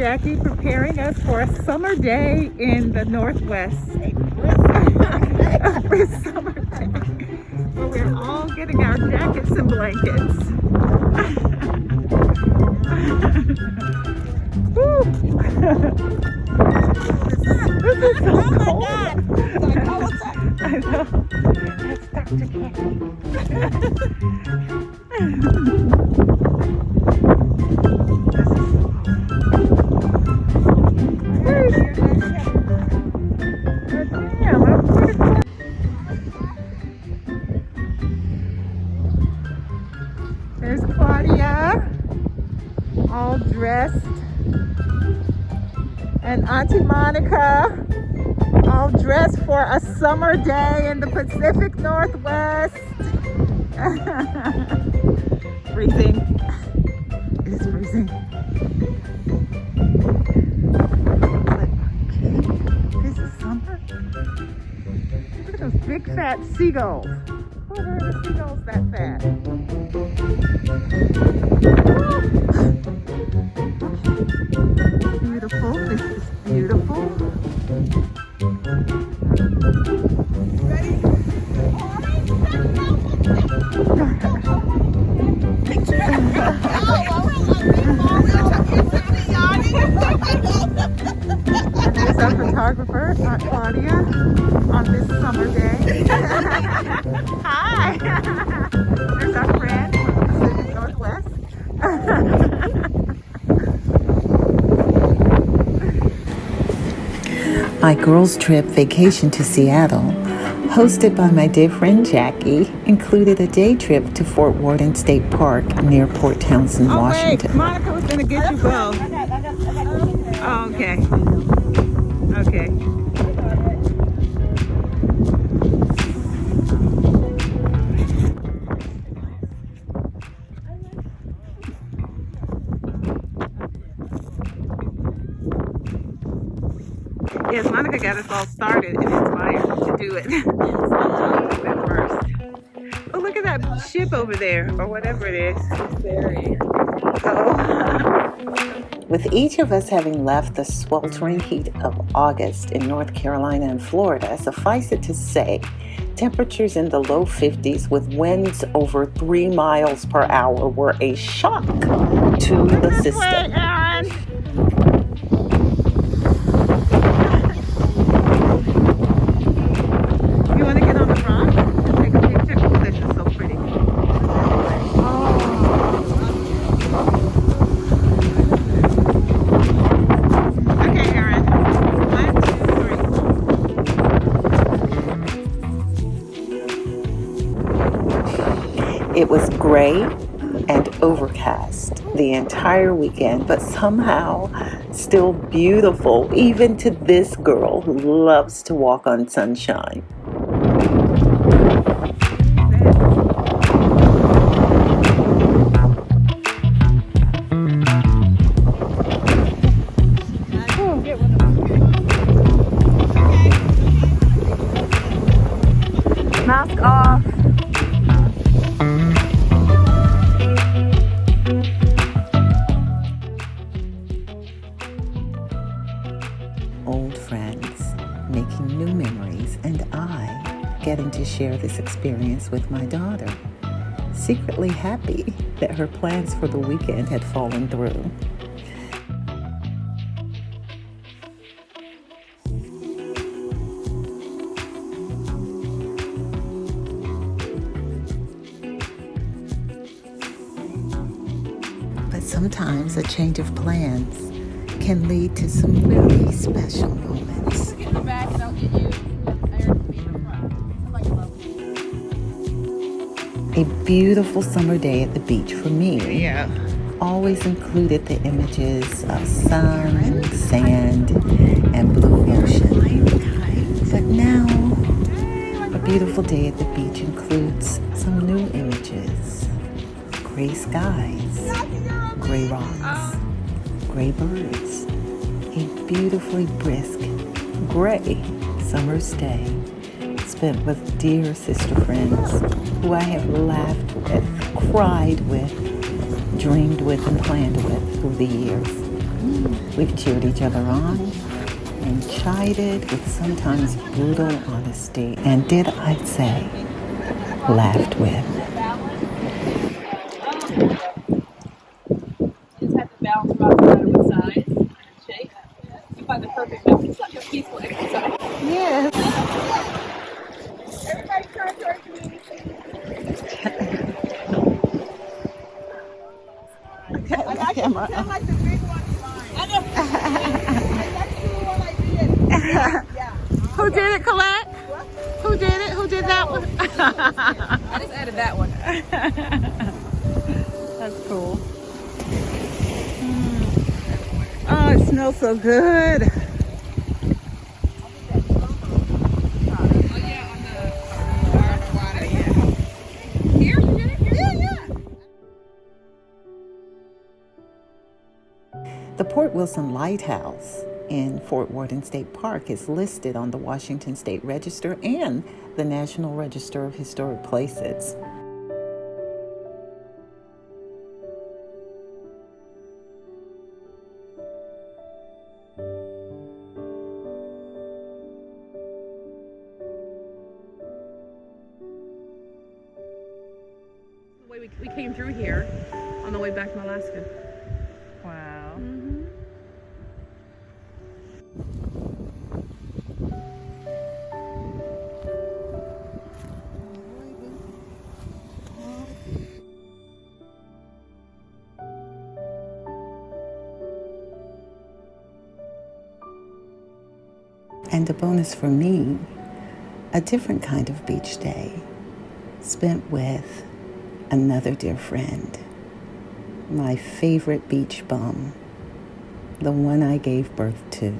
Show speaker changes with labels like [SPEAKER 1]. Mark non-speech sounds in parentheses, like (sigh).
[SPEAKER 1] Jackie preparing us for a summer day in the Northwest. (laughs) a brisk summer day (laughs) where we're all getting our jackets and blankets. (laughs) Woo. this is so cold. I know. That's Dr. There's And Auntie Monica, all dressed for a summer day in the Pacific Northwest. (laughs) freezing. It is freezing. This is summer. Look at those big fat seagulls. What are the seagulls that fat? Beautiful. This is beautiful. There's our photographer, Aunt Claudia, on this summer day. (laughs) Hi! (laughs) There's our friend from the Pacific Northwest.
[SPEAKER 2] My girls' trip vacation to Seattle, hosted by my dear friend Jackie, included a day trip to Fort Worden State Park near Port Townsend,
[SPEAKER 1] Oh, wait,
[SPEAKER 2] Washington.
[SPEAKER 1] Monica was gonna get you both. Oh, okay. Oh, okay. Yes, Monica got us all started and inspired to do it. (laughs) at first. Oh, look at that ship over there, or whatever it is. Oh. (laughs)
[SPEAKER 2] With each of us having left the sweltering heat of August in North Carolina and Florida, suffice it to say, temperatures in the low 50s with winds over 3 miles per hour were a shock to the system. It was gray and overcast the entire weekend, but somehow still beautiful, even to this girl who loves to walk on sunshine. Share this experience with my daughter. Secretly happy that her plans for the weekend had fallen through. But sometimes a change of plans can lead to some really special
[SPEAKER 3] A
[SPEAKER 2] beautiful summer day at the beach for me
[SPEAKER 1] Yeah.
[SPEAKER 2] always included the images of sun, sand, and blue ocean. But now, a beautiful day at the beach includes some new images gray skies, gray rocks, gray birds, a beautifully brisk gray summer's day with dear sister friends who I have laughed with, cried with, dreamed with, and planned with through the years. We've cheered each other on and chided with sometimes brutal honesty, and did I say, laughed with.
[SPEAKER 3] just have to balance rock matter with size and shape. You find the perfect balance. It's like a peaceful exercise.
[SPEAKER 1] Yes.
[SPEAKER 3] Everybody turn towards me.
[SPEAKER 1] Camera.
[SPEAKER 3] like the big one. I know. (laughs) That's the one I did. Yeah.
[SPEAKER 1] Who did it, Colette? Who did it? Who did that one?
[SPEAKER 3] I just added that one. (laughs)
[SPEAKER 1] That's cool. Mm. Oh, it smells so good.
[SPEAKER 3] The
[SPEAKER 2] Point Wilson Lighthouse in Fort Worden State Park is listed on the Washington State Register and the National Register of Historic Places.
[SPEAKER 1] The way we, we came through here on the way back from Alaska.
[SPEAKER 2] And a bonus for me, a different kind of beach day spent with another dear friend, my favorite beach bum, the one I gave birth to.